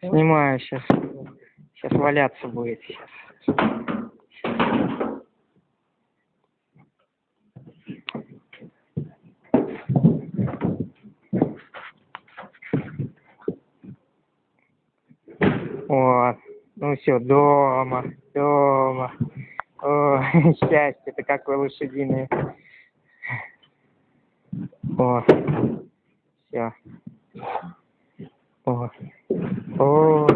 Снимаю сейчас. Сейчас валяться будет сейчас. Вот. Ну все, дома, дома. Счастье-то какое лошадиное. О, все. О, о,